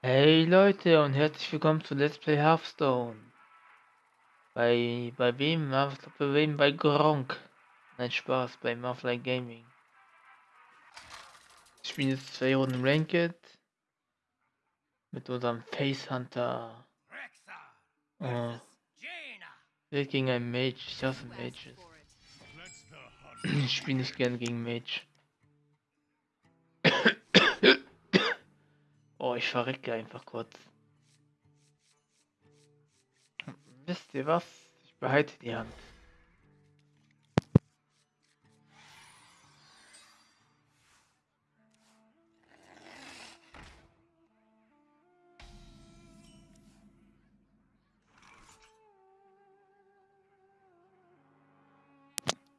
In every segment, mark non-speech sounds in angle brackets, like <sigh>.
Hey Leute und herzlich willkommen zu Let's Play Hearthstone. Bei, bei wem? Bei wem? Bei Gronk. Nein, Spaß, bei Marfly Gaming. Ich spiele jetzt zwei Runden Ranked. Mit unserem Face Hunter. Oh. Wir gegen einen Mage. Ich hasse Mages. Ich spiele nicht gern gegen Mage. Oh, ich verrecke einfach kurz. Wisst ihr was? Ich behalte die Hand.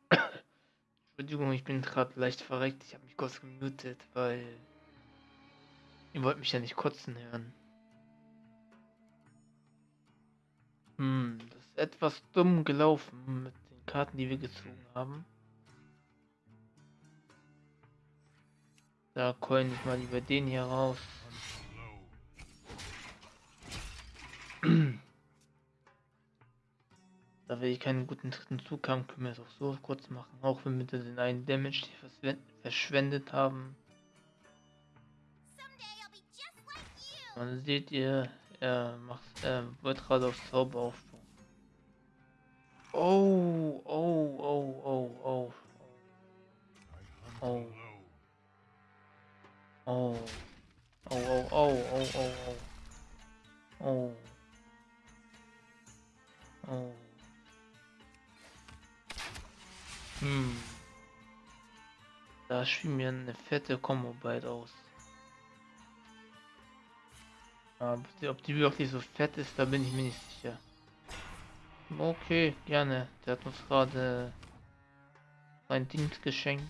<coughs> Entschuldigung, ich bin gerade leicht verreckt. Ich habe mich kurz gemutet, weil Ihr wollt mich ja nicht kotzen hören. Hm, das ist etwas dumm gelaufen mit den Karten, die wir gezogen haben. Da coin ich mal lieber den hier raus. <clears throat> da wir keinen guten dritten Zug haben, können wir es auch so kurz machen. Auch wenn wir den einen Damage verschwendet haben. Man sieht ihr, er macht, er wird gerade auf Zauber aufbauen. Oh, oh, oh, oh, oh. Oh. Oh. Oh, oh, oh, oh, oh, oh. Oh. Oh. Hm. Da spielen wir eine fette Combo bald aus. Aber ob die wirklich so fett ist, da bin ich mir nicht sicher. Okay, gerne. Der hat uns gerade sein Dienst geschenkt.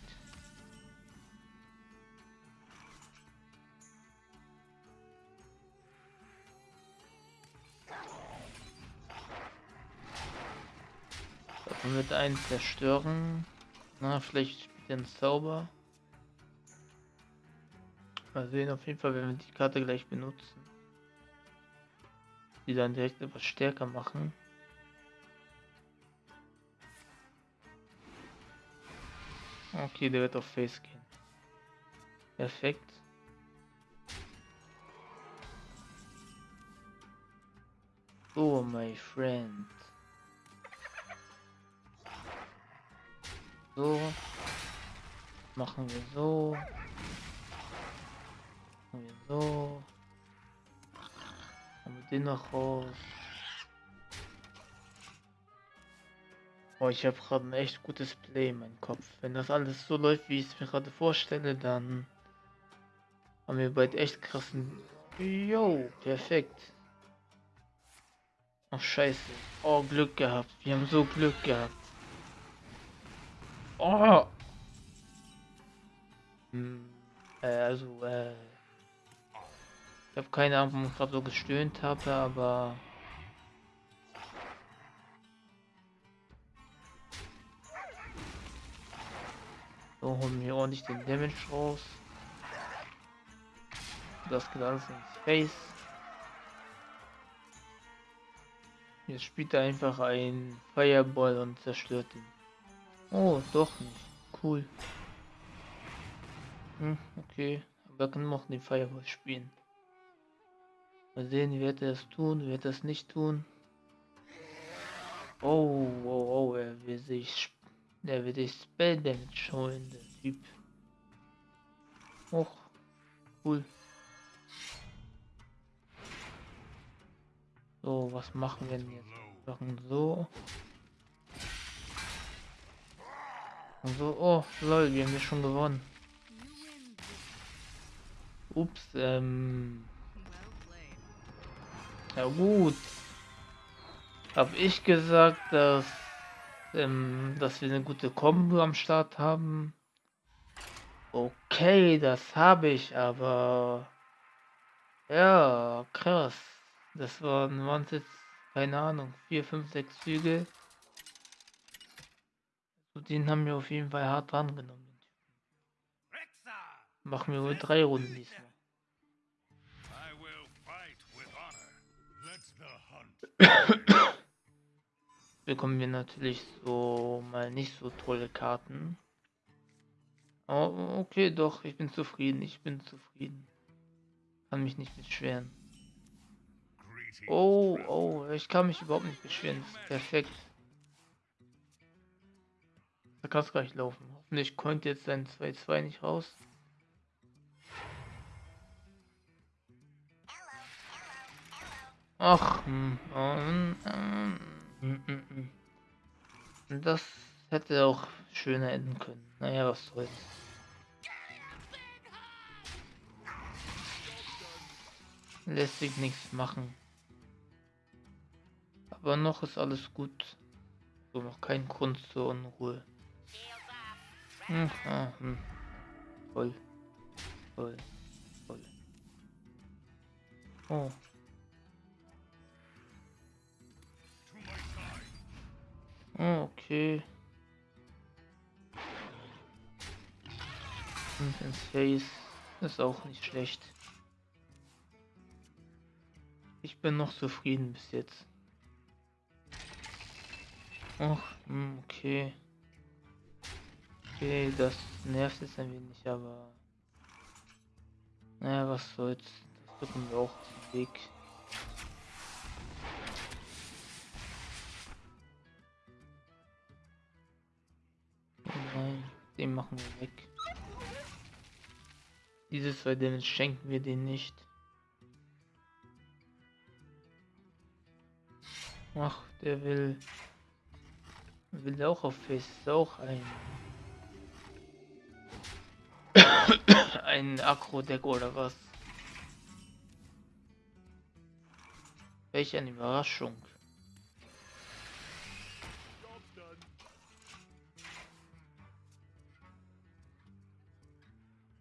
Davon wird einen zerstören. Na, vielleicht spielt er einen Zauber. Mal sehen, auf jeden Fall werden wir die Karte gleich benutzen die dann direkt etwas stärker machen. Okay, der wird auf Face gehen. Perfekt. Oh, my friend. So. Machen wir so. Den noch raus. Oh, ich habe gerade ein echt gutes Play in meinem Kopf. Wenn das alles so läuft, wie ich es mir gerade vorstelle, dann haben wir bald echt krassen... Jo, perfekt. Ach, scheiße. Oh, Glück gehabt. Wir haben so Glück gehabt. Oh! Hm, äh, also, äh... Habe keine Ahnung, warum ich gerade so gestöhnt habe, aber... So, holen wir ordentlich den Damage raus. Das geht alles ins Face. Jetzt spielt er einfach ein Fireball und zerstört ihn. Oh, doch nicht. Cool. Hm, okay. Aber er kann noch den Fireball spielen. Mal sehen, wird er es tun, wird er es nicht tun. Oh, oh, oh, er will sich, er will sich Spell holen, der Typ. Och, cool. So, was machen wir denn jetzt? Wir machen so. Und so, oh, lol, wir haben ja schon gewonnen. Ups, ähm... Ja gut. Hab ich gesagt, dass, ähm, dass wir eine gute Kombo am Start haben. Okay, das habe ich, aber ja, krass. Das waren, waren jetzt, keine Ahnung, 4, 5, 6 Züge. So, den haben wir auf jeden Fall hart dran genommen. Machen wir wohl drei Runden diesmal. <coughs> bekommen wir natürlich so mal nicht so tolle Karten. Oh, okay, doch, ich bin zufrieden, ich bin zufrieden. Kann mich nicht beschweren. Oh, oh, ich kann mich überhaupt nicht beschweren, perfekt. Da kann es gleich laufen. Hoffentlich kommt jetzt sein 2-2 nicht raus. Ach, hm, hm, hm, das hätte auch schöner enden können. Naja, was soll's. Lässt sich nichts machen. Aber noch ist alles gut. So noch kein Grund zur Unruhe. Hm, ah, hm. Voll. Voll. Voll. Oh. Okay. Und ins Face ist auch nicht schlecht. Ich bin noch zufrieden bis jetzt. Ach, hm, okay. Okay, das nervt jetzt ein wenig, aber... Naja, was soll's. Das drücken wir auch den Weg. Den machen wir weg. Diese zwei Damage schenken wir den nicht. Ach, der will... Will auch auf Face auch ein... <coughs> ein Akro-Deck oder was? Welch eine Überraschung.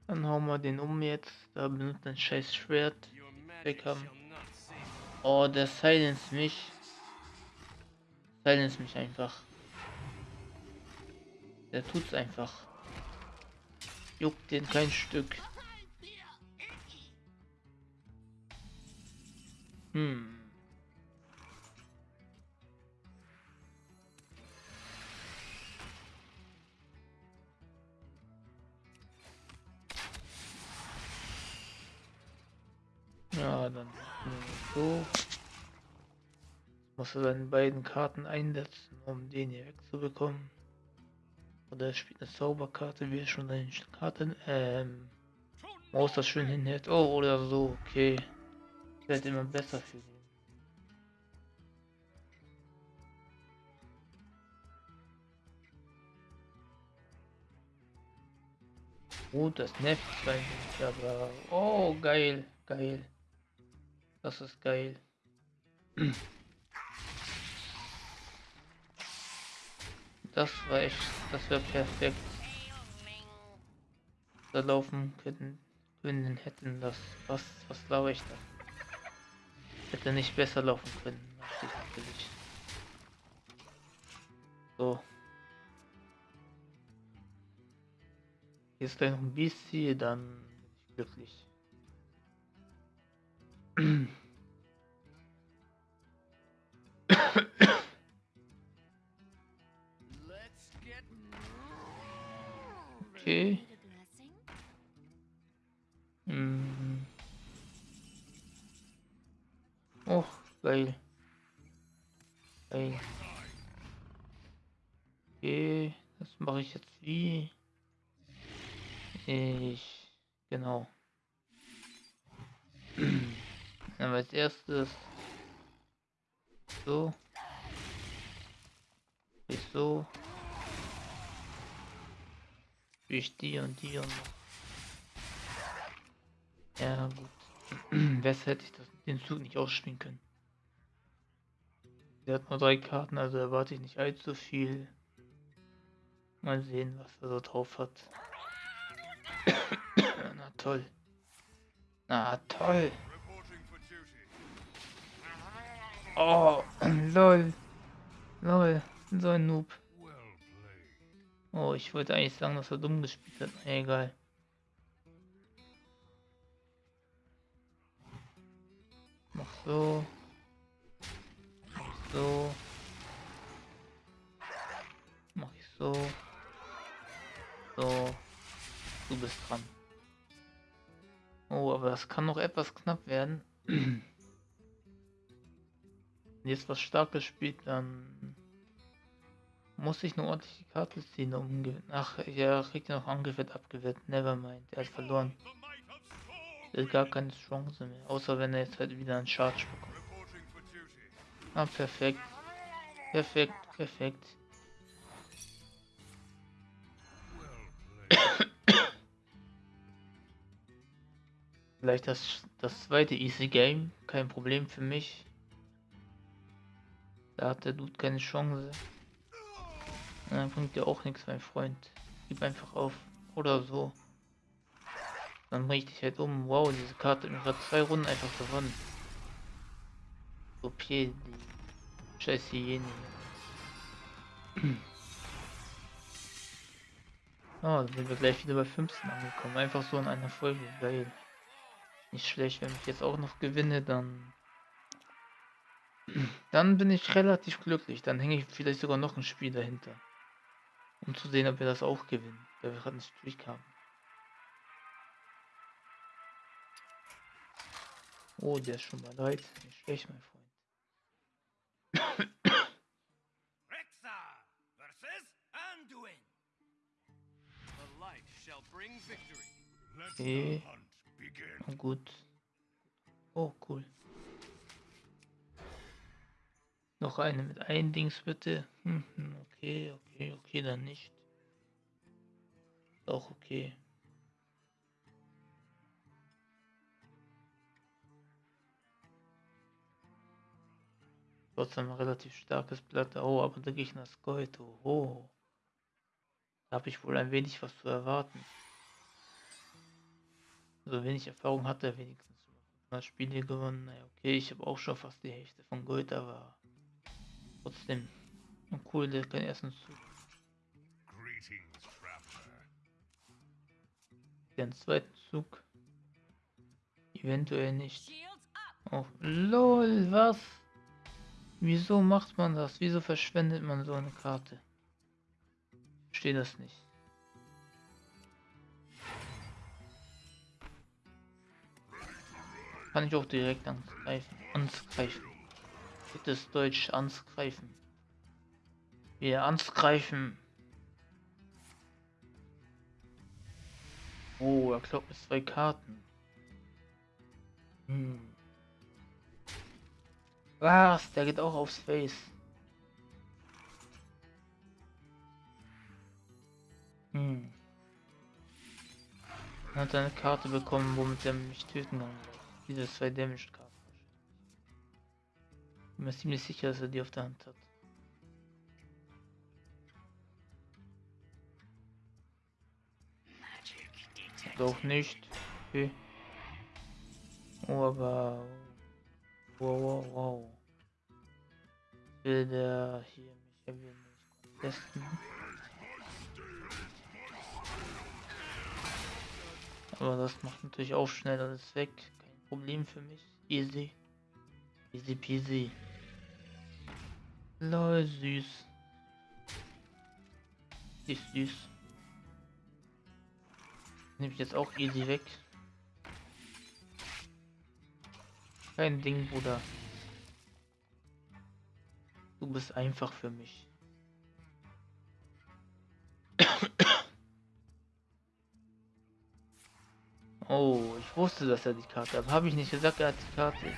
Dann hauen wir den um jetzt. Da benutzt ein scheiß Schwert. Haben. Oh, der silence mich. Silence mich einfach. Der tut's einfach. Juckt den kein Stück. Hm. Ja, dann so. Muss er seine beiden Karten einsetzen, um den hier wegzubekommen. Oder er spielt eine Zauberkarte, wie er schon seine Karten, ähm, Maus das schön hinhält. Oh, oder so, okay. Wird immer besser für ihn. Gut, das nervt aber... Oh, geil, geil. Das ist geil. Das war echt, das wäre perfekt. Da laufen können, können hätten das, was, was glaube ich da? Hätte nicht besser laufen können. So. Gleich noch ein bisschen, dann bin ich glücklich. Okay. Hm. Oh, geil. Geil. Okay, das mache ich jetzt wie? Ich, genau. Dann als erstes so. Ich so. Ich die und die und Ja gut. <clears throat> Besser hätte ich das, den Zug nicht ausspielen können. Der hat nur drei Karten, also erwarte ich nicht allzu viel. Mal sehen, was er so drauf hat. <clears throat> Na toll. Na toll. Oh, lol. Lol, so ein Noob. Oh, ich wollte eigentlich sagen, dass er dumm gespielt hat. Egal. Mach so. Mach so. Mach ich so. So. Du bist dran. Oh, aber das kann noch etwas knapp werden. <clears throat> Jetzt was Starkes spielt, dann muss ich eine ordentliche Karte ziehen, um Ach, er kriegt ja noch Angriff abgewehrt. Nevermind, er hat verloren. Er hat gar keine Chance mehr. Außer wenn er jetzt halt wieder einen Charge bekommt. Ah, perfekt. Perfekt, perfekt. Vielleicht das, das zweite Easy Game, kein Problem für mich. Da hat der Dude keine Chance. Dann bringt dir auch nichts, mein Freund. Gib einfach auf. Oder so. Dann bring ich dich halt um. Wow, diese Karte hat mir gerade zwei Runden einfach gewonnen. So, die scheiß Hyäne. <clears throat> Oh, dann sind wir gleich wieder bei 15 angekommen. Einfach so in einer Folge. Geil. Nicht schlecht, wenn ich jetzt auch noch gewinne, dann... Dann bin ich relativ glücklich. Dann hänge ich vielleicht sogar noch ein Spiel dahinter. Um zu sehen, ob wir das auch gewinnen. Weil wir gerade einen Streak haben. Oh, der ist schon mal leid. Nicht schlecht, mein Freund. Okay. Gut. Oh, cool. Noch eine mit ein Dings bitte. Hm, hm, okay, okay, okay, dann nicht. Auch okay. Trotzdem relativ starkes Blatt. Oh, aber der Gegner ist Gold. Oh. Da habe ich wohl ein wenig was zu erwarten. So wenig Erfahrung hat er wenigstens. 100 Spiele gewonnen. Naja, okay, ich habe auch schon fast die Hälfte von Gold, aber Trotzdem. Und cool, der kann ersten Zug. Den zweiten Zug. Eventuell nicht. Oh, lol, was? Wieso macht man das? Wieso verschwendet man so eine Karte? Verstehe das nicht. Kann ich auch direkt angreifen. Angreifen. Bitte das Deutsch angreifen. Wir angreifen. Oh, er glaubt mit zwei Karten. Hm. Was? Der geht auch aufs Face. Hm. Er hat eine Karte bekommen, womit er mich töten kann. Diese zwei Damage-Karten. Bin mir ziemlich sicher, dass er die auf der Hand hat. Doch nicht. Okay. Oh, aber... Wow, wow, wow. Will der hier mich nicht testen? Aber das macht natürlich auch schnell alles weg. Kein Problem für mich. Easy. Easy peasy. Lol, süß. Ist süß. Nehme ich jetzt auch easy weg. Kein Ding, Bruder. Du bist einfach für mich. <coughs> Oh, ich wusste, dass er die Karte hat. Habe ich nicht gesagt, er hat die Karte.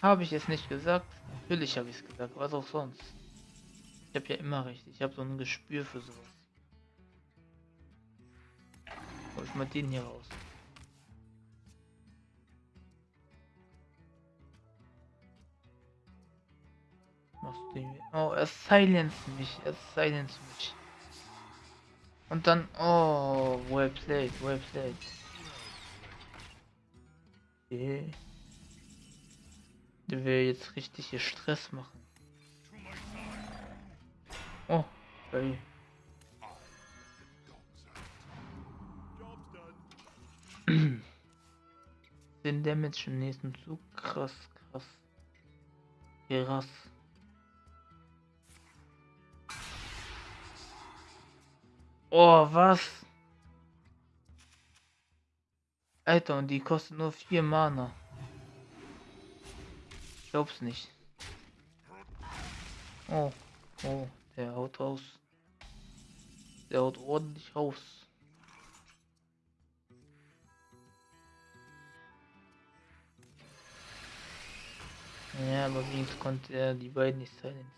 Habe ich es nicht gesagt? Natürlich habe ich es gesagt, was auch sonst. Ich habe ja immer recht, ich habe so ein Gespür für sowas. Hol ich mal den hier raus. Machst du den Oh, er silenzt mich, er silenzt mich. Und dann, oh, well played, well played. Okay. Der will jetzt richtig hier Stress machen. Oh, geil. <clears throat> Den Damage im nächsten Zug. Krass, krass. Krass. Oh, was? Alter, und die kostet nur 4 Mana. Glaub's nicht. Oh, oh, der haut raus. Der haut ordentlich raus. Ja, aber wenigstens konnte er die beiden nicht silenzen.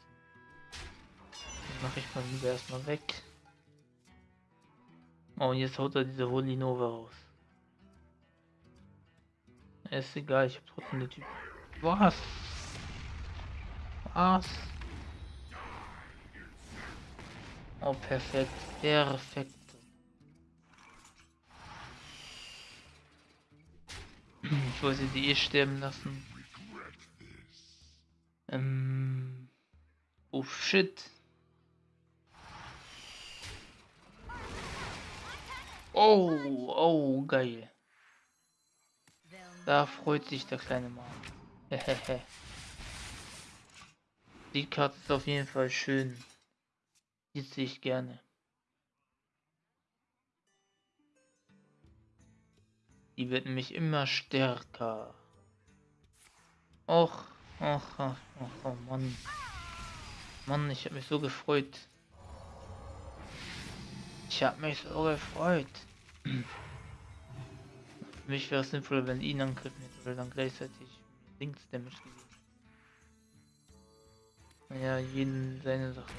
Mache ich mal lieber erstmal weg. Oh, und jetzt haut er diese Holy Nova raus. Ist egal, ich hab trotzdem den Typ. Was? Was? Oh, perfekt. Perfekt. Ich wollte die eh sterben lassen. Ähm. Oh shit. Oh, oh, geil. Da freut sich der kleine Mann. Hehehe. Die Karte ist auf jeden Fall schön. Die sehe ich gerne. Die wird nämlich immer stärker. Och, och, och, och, oh Mann. Mann, ich habe mich so gefreut. Ich habe mich so gefreut. Für mich wäre es sinnvoller, wenn ihn angriffen hätte, weil dann gleichzeitig links Damage gegeben. Naja, jeden seine Sache.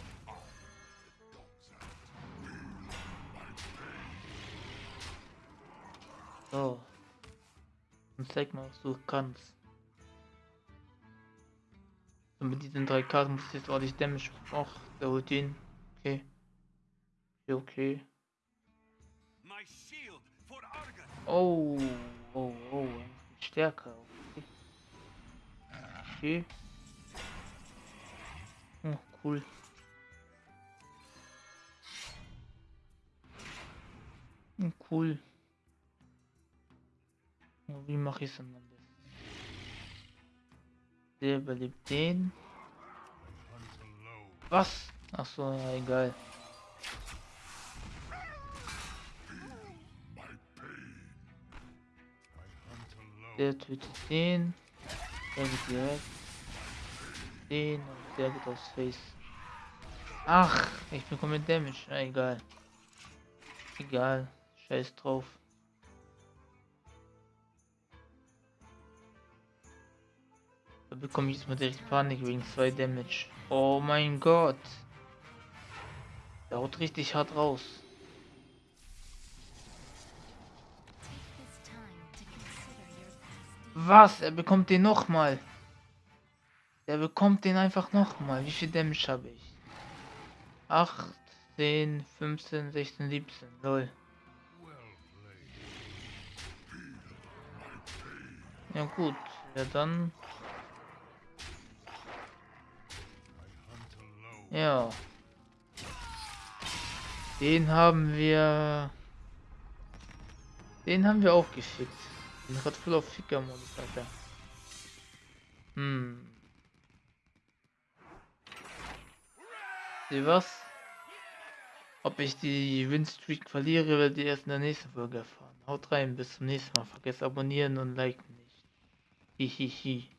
So. Und zeig mal, was du kannst. Und mit diesen drei Karten muss ich jetzt ordentlich Damage. Och, der holt ihn. Okay, okay. Oh, oh, oh, stärker. Okay. okay. Cool. Oh, cool. Wie mache ich es am besten? Der überlebt den. Was? Ach so, ja, egal. Der tötet den. Der geht direkt. Den der geht aufs Face. Ach, ich bekomme Damage. Ah, egal. Egal. Scheiß drauf. Da bekomme ich jetzt mal direkt Panik wegen zwei Damage. Oh mein Gott. Der haut richtig hart raus. Was? Er bekommt den nochmal. Er bekommt den einfach nochmal. Wie viel Damage habe ich? 8, 10, 15, 16, 17. Lol. Ja gut. Ja dann. Ja. Den haben wir. Den haben wir auch gefickt. Bin gerade voll auf Ficker-Modus, Alter. Hm. Sieh was? Ob ich die Win-Streak verliere, werdet ihr erst in der nächsten Folge erfahren. Haut rein, bis zum nächsten Mal. Vergesst abonnieren und liken nicht. Hihihi.